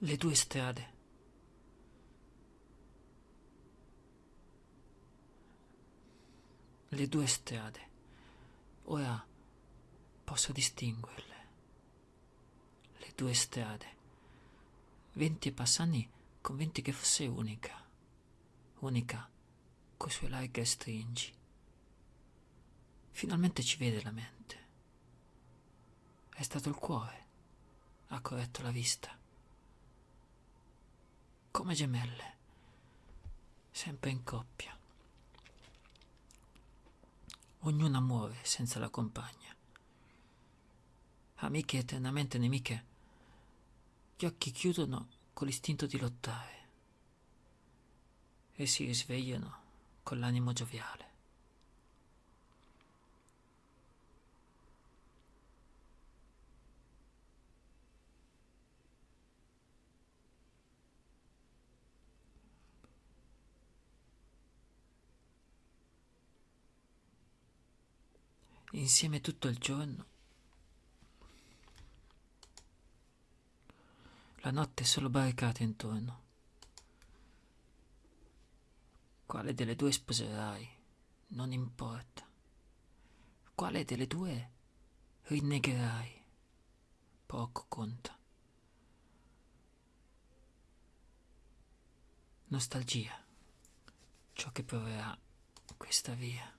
Le due strade. Le due strade. Ora posso distinguerle. Le due strade. Venti e Passani convinti che fosse unica. Unica coi suoi larghe stringi. Finalmente ci vede la mente. È stato il cuore. Ha corretto la vista. Come gemelle. Sempre in coppia. Ognuna muore senza la compagna. Amiche eternamente nemiche, gli occhi chiudono con l'istinto di lottare e si risvegliano con l'animo gioviale. Insieme tutto il giorno. La notte solo barricata intorno. Quale delle due sposerai? Non importa. Quale delle due rinnegherai? Poco conta. Nostalgia. Ciò che proverà questa via.